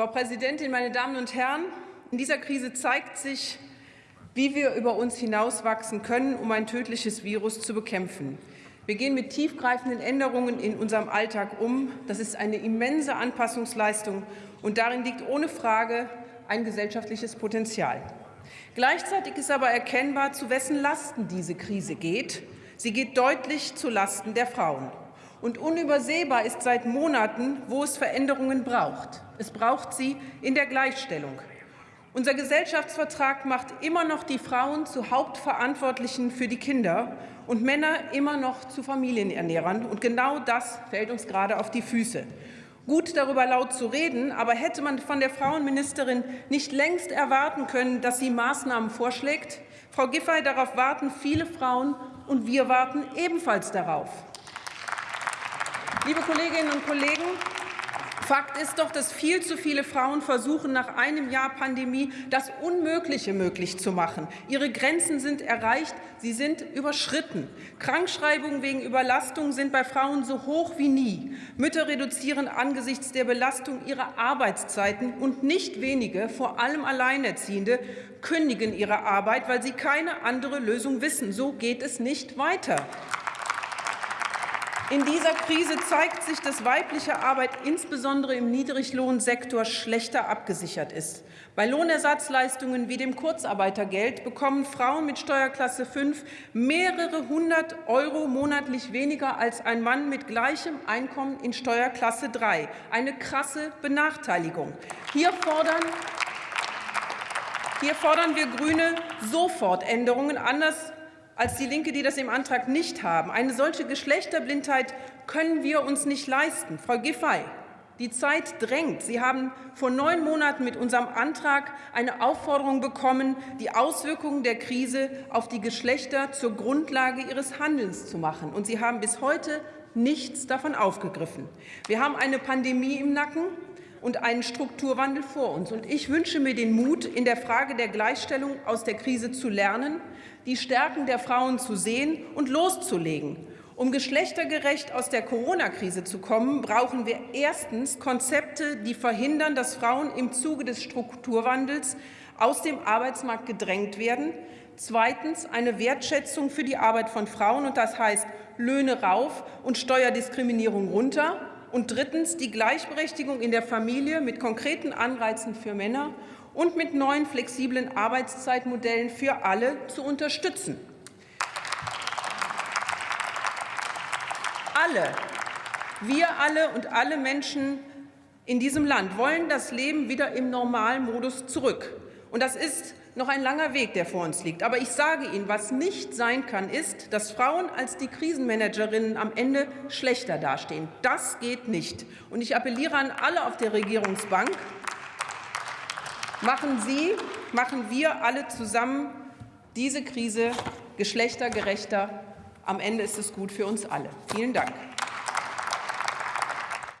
Frau Präsidentin, meine Damen und Herren! In dieser Krise zeigt sich, wie wir über uns hinauswachsen können, um ein tödliches Virus zu bekämpfen. Wir gehen mit tiefgreifenden Änderungen in unserem Alltag um. Das ist eine immense Anpassungsleistung, und darin liegt ohne Frage ein gesellschaftliches Potenzial. Gleichzeitig ist aber erkennbar, zu wessen Lasten diese Krise geht. Sie geht deutlich zu Lasten der Frauen. Und unübersehbar ist seit Monaten, wo es Veränderungen braucht. Es braucht sie in der Gleichstellung. Unser Gesellschaftsvertrag macht immer noch die Frauen zu Hauptverantwortlichen für die Kinder und Männer immer noch zu Familienernährern. Und genau das fällt uns gerade auf die Füße. Gut darüber laut zu reden, aber hätte man von der Frauenministerin nicht längst erwarten können, dass sie Maßnahmen vorschlägt? Frau Giffey, darauf warten viele Frauen, und wir warten ebenfalls darauf. Liebe Kolleginnen und Kollegen, Fakt ist doch, dass viel zu viele Frauen versuchen, nach einem Jahr Pandemie das Unmögliche möglich zu machen. Ihre Grenzen sind erreicht, sie sind überschritten. Krankschreibungen wegen Überlastung sind bei Frauen so hoch wie nie. Mütter reduzieren angesichts der Belastung ihre Arbeitszeiten und nicht wenige, vor allem Alleinerziehende, kündigen ihre Arbeit, weil sie keine andere Lösung wissen. So geht es nicht weiter. In dieser Krise zeigt sich, dass weibliche Arbeit insbesondere im Niedriglohnsektor schlechter abgesichert ist. Bei Lohnersatzleistungen wie dem Kurzarbeitergeld bekommen Frauen mit Steuerklasse 5 mehrere hundert Euro monatlich weniger als ein Mann mit gleichem Einkommen in Steuerklasse 3. Eine krasse Benachteiligung. Hier fordern hier fordern wir Grüne sofort Änderungen. Anders als die Linke, die das im Antrag nicht haben. Eine solche Geschlechterblindheit können wir uns nicht leisten. Frau Giffey, die Zeit drängt. Sie haben vor neun Monaten mit unserem Antrag eine Aufforderung bekommen, die Auswirkungen der Krise auf die Geschlechter zur Grundlage Ihres Handelns zu machen. Und Sie haben bis heute nichts davon aufgegriffen. Wir haben eine Pandemie im Nacken und einen Strukturwandel vor uns. Und ich wünsche mir den Mut, in der Frage der Gleichstellung aus der Krise zu lernen, die Stärken der Frauen zu sehen und loszulegen. Um geschlechtergerecht aus der Corona-Krise zu kommen, brauchen wir erstens Konzepte, die verhindern, dass Frauen im Zuge des Strukturwandels aus dem Arbeitsmarkt gedrängt werden. Zweitens eine Wertschätzung für die Arbeit von Frauen, und das heißt Löhne rauf und Steuerdiskriminierung runter und drittens die Gleichberechtigung in der Familie mit konkreten Anreizen für Männer und mit neuen flexiblen Arbeitszeitmodellen für alle zu unterstützen. Alle, wir alle und alle Menschen in diesem Land wollen das Leben wieder im Normalmodus zurück. Und das ist noch ein langer Weg, der vor uns liegt. Aber ich sage Ihnen, was nicht sein kann, ist, dass Frauen als die Krisenmanagerinnen am Ende schlechter dastehen. Das geht nicht. Und ich appelliere an alle auf der Regierungsbank, machen Sie, machen wir alle zusammen diese Krise geschlechtergerechter. Am Ende ist es gut für uns alle. Vielen Dank.